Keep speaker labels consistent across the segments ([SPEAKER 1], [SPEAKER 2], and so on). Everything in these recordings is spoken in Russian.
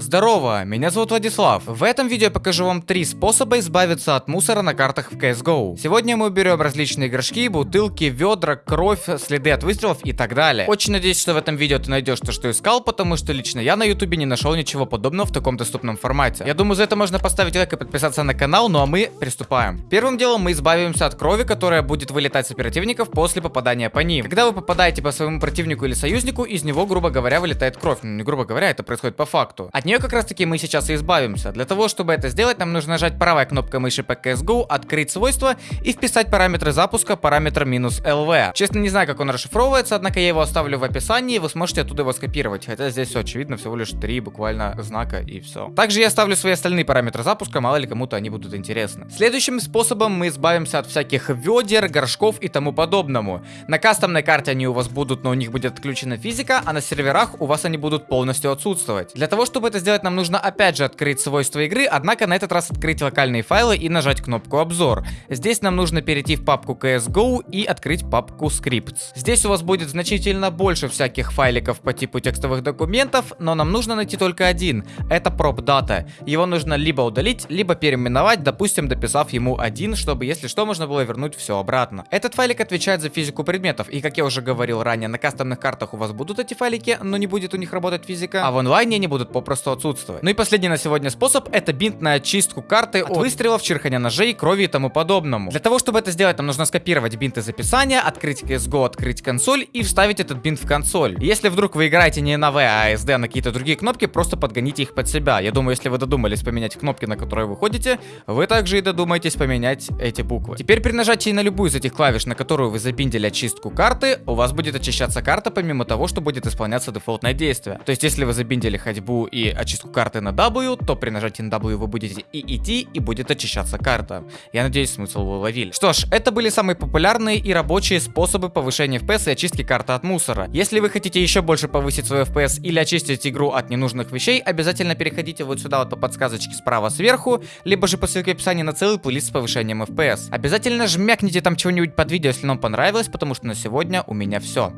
[SPEAKER 1] Здорово, меня зовут Владислав. В этом видео я покажу вам три способа избавиться от мусора на картах в CSGO. Сегодня мы берем различные горшки, бутылки, ведра, кровь, следы от выстрелов и так далее. Очень надеюсь, что в этом видео ты найдешь то, что искал, потому что лично я на ютубе не нашел ничего подобного в таком доступном формате. Я думаю, за это можно поставить лайк и подписаться на канал, ну а мы приступаем. Первым делом мы избавимся от крови, которая будет вылетать с оперативников после попадания по ним. Когда вы попадаете по своему противнику или союзнику, из него, грубо говоря, вылетает кровь. Ну, не грубо говоря, это происходит по факту. От нее как раз таки мы сейчас и избавимся. Для того, чтобы это сделать, нам нужно нажать правой кнопкой мыши по CSGO, открыть свойства и вписать параметры запуска, параметр минус LV. Честно, не знаю, как он расшифровывается, однако я его оставлю в описании, и вы сможете оттуда его скопировать. Хотя здесь все очевидно, всего лишь три буквально знака и все. Также я оставлю свои остальные параметры запуска, мало ли кому-то они будут интересны. Следующим способом мы избавимся от всяких ведер, горшков и тому подобному. На кастомной карте они у вас будут, но у них будет отключена физика, а на серверах у вас они будут полностью отсутствовать. Для того, чтобы это сделать, нам нужно опять же открыть свойства игры, однако на этот раз открыть локальные файлы и нажать кнопку обзор. Здесь нам нужно перейти в папку CSGO и открыть папку Scripts. Здесь у вас будет значительно больше всяких файликов по типу текстовых документов, но нам нужно найти только один. Это prop data. Его нужно либо удалить, либо переименовать, допустим, дописав ему один, чтобы если что, можно было вернуть все обратно. Этот файлик отвечает за физику предметов, и как я уже говорил ранее, на кастомных картах у вас будут эти файлики, но не будет у них работать физика, а в онлайне они будут попросту отсутствовать. Ну и последний на сегодня способ это бинт на очистку карты от выстрелов, чирхания ножей, крови и тому подобному. Для того, чтобы это сделать, нам нужно скопировать бинт из описания, открыть CSGO, открыть консоль и вставить этот бинт в консоль. Если вдруг вы играете не на V, а SD, а на какие-то другие кнопки, просто подгоните их под себя. Я думаю, если вы додумались поменять кнопки, на которые вы ходите, вы также и додумаетесь поменять эти буквы. Теперь при нажатии на любую из этих клавиш, на которую вы забиндили очистку карты, у вас будет очищаться карта, помимо того, что будет исполняться дефолтное действие. То есть, если вы забиндили ходьбу и очистку карты на W, то при нажатии на W вы будете и идти, и будет очищаться карта. Я надеюсь, смысл вы уловили. Что ж, это были самые популярные и рабочие способы повышения FPS и очистки карты от мусора. Если вы хотите еще больше повысить свой FPS или очистить игру от ненужных вещей, обязательно переходите вот сюда вот по подсказочке справа сверху, либо же по ссылке в описании на целый плейлист с повышением FPS. Обязательно жмякните там чего-нибудь под видео, если вам понравилось, потому что на сегодня у меня все.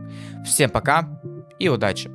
[SPEAKER 1] Всем пока и удачи!